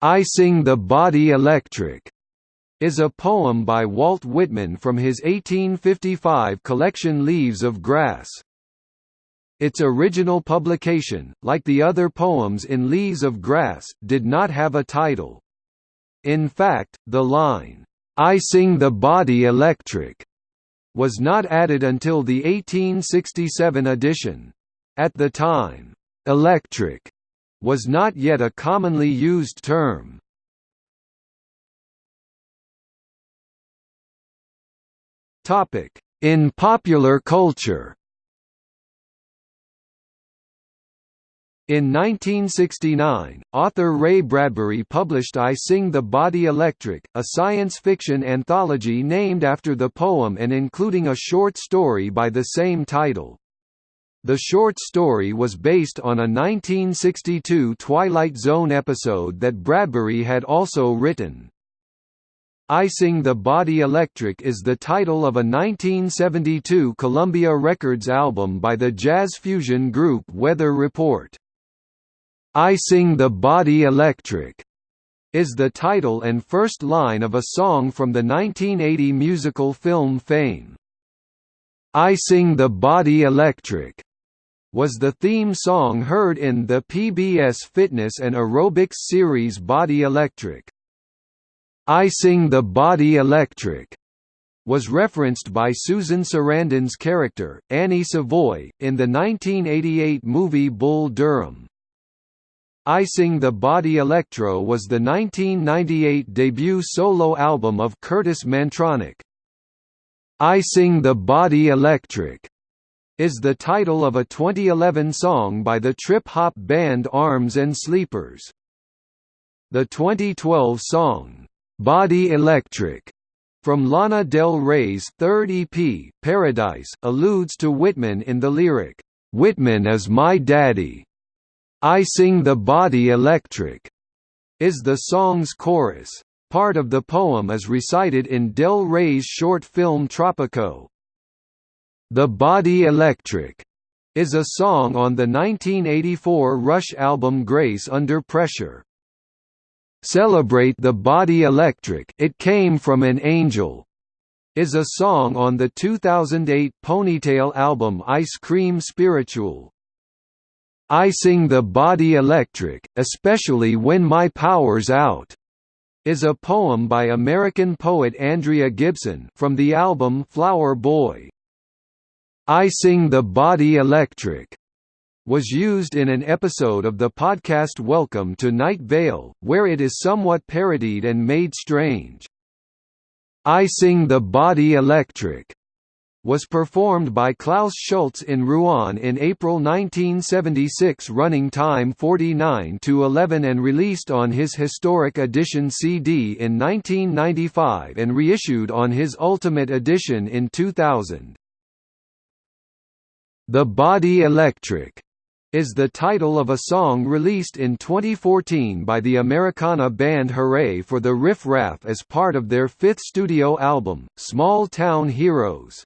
I Sing the Body Electric is a poem by Walt Whitman from his 1855 collection Leaves of Grass. Its original publication, like the other poems in Leaves of Grass, did not have a title. In fact, the line, I Sing the Body Electric, was not added until the 1867 edition. At the time, electric was not yet a commonly used term. In popular culture In 1969, author Ray Bradbury published I Sing the Body Electric, a science fiction anthology named after the poem and including a short story by the same title. The short story was based on a 1962 Twilight Zone episode that Bradbury had also written. I Sing the Body Electric is the title of a 1972 Columbia Records album by the jazz fusion group Weather Report. I Sing the Body Electric is the title and first line of a song from the 1980 musical film Fame. I Sing the Body Electric was the theme song heard in the PBS fitness and aerobics series Body Electric. I Sing the Body Electric was referenced by Susan Sarandon's character, Annie Savoy, in the 1988 movie Bull Durham. I Sing the Body Electro was the 1998 debut solo album of Kurtis Mantronik. I Sing the Body Electric is the title of a 2011 song by the trip-hop band Arms and Sleepers. The 2012 song, "'Body Electric' from Lana Del Rey's third EP, Paradise, alludes to Whitman in the lyric, "'Whitman is my daddy. I sing the body electric' is the song's chorus. Part of the poem is recited in Del Rey's short film Tropico, the Body Electric is a song on the 1984 Rush album Grace Under Pressure. Celebrate the Body Electric It Came From an Angel is a song on the 2008 Ponytail album Ice Cream Spiritual. I Sing the Body Electric, especially when my power's out, is a poem by American poet Andrea Gibson from the album Flower Boy. I Sing the Body Electric was used in an episode of the podcast Welcome to Night Vale, where it is somewhat parodied and made strange. I Sing the Body Electric was performed by Klaus Schulze in Rouen in April 1976 running time 49 to 11 and released on his Historic Edition CD in 1995 and reissued on his Ultimate Edition in 2000. The Body Electric is the title of a song released in 2014 by the Americana band Hooray for the Riff Raff as part of their fifth studio album, Small Town Heroes.